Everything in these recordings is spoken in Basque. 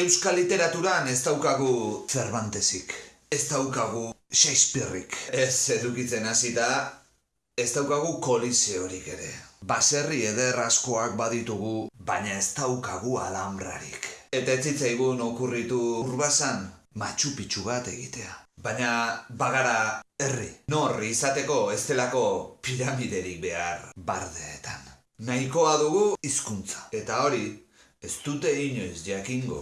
Euskal literaturan ez daukagu Cervantesik. Ez daukagu Shakespeareik. Ez edukitzen hasita ez daukagu koliseorik ere. Baserri eder askoak baditugu, baina ez daukagu alambrarik. Eta ez zitzaigun okurritu urbasan Machu Picchu bat egitea. Baina bagara herri. Norri izateko ez delako piramiderik behar bardeetan. Nahikoa dugu hizkuntza. Eta hori, ez dute inoiz jakingo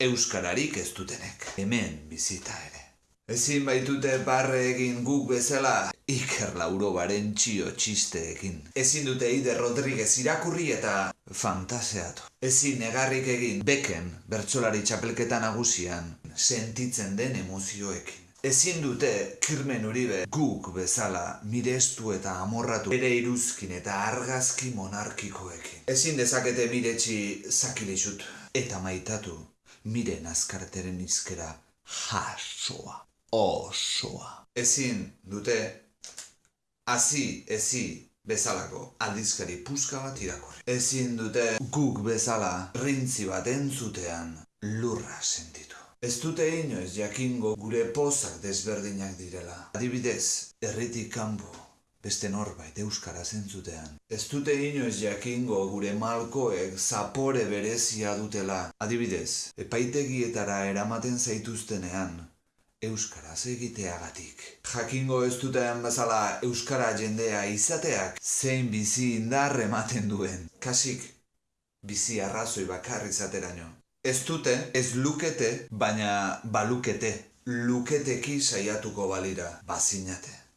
euskararik ez dutenek. Hemen bizita ere. Ezin baitute barre egin guk bezala Iker Laurobaren txio txisteekin. Ezin dute Ide Rodriguez irakurri eta fantaseatu. Ezin negarrik egin beken bertsolari txapelketa nagusian sentitzen den emozioekin. Ezin dute kirmen uribe guk bezala mirestu eta amorratu bere iruzkin eta argazki monarkikoekin. Ezin dezakete miretsi zakilixut eta maitatu miren azkarteren izkera jasoa, osoa. Ezin dute hazi ezi bezalako aldizkari puska bat irakurri. Ezin dute guk bezala rintzi bat entzutean lurra sentitu. Ez dute inoiz jakingo gure pozak desberdinak direla. Adibidez, herritik kanpo beste norbait euskara zentzutean. Ez dute inoiz jakingo gure malkoek zapore berezia dutela. Adibidez, epaitegietara eramaten zaituztenean, euskaraz egiteagatik. Jakingo ez duten bezala euskara jendea izateak zein bizi indar ematen duen. Kasik, bizi arrazoi bakar izateraino. Ez dute, ez lukete, baina balukete. Luketeki saiatuko balira, bazinate.